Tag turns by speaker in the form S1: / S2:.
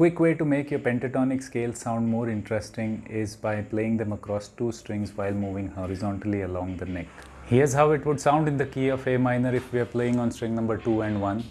S1: quick way to make your pentatonic scale sound more interesting is by playing them across two strings while moving horizontally along the neck. Here's how it would sound in the key of A minor if we are playing on string number 2 and 1.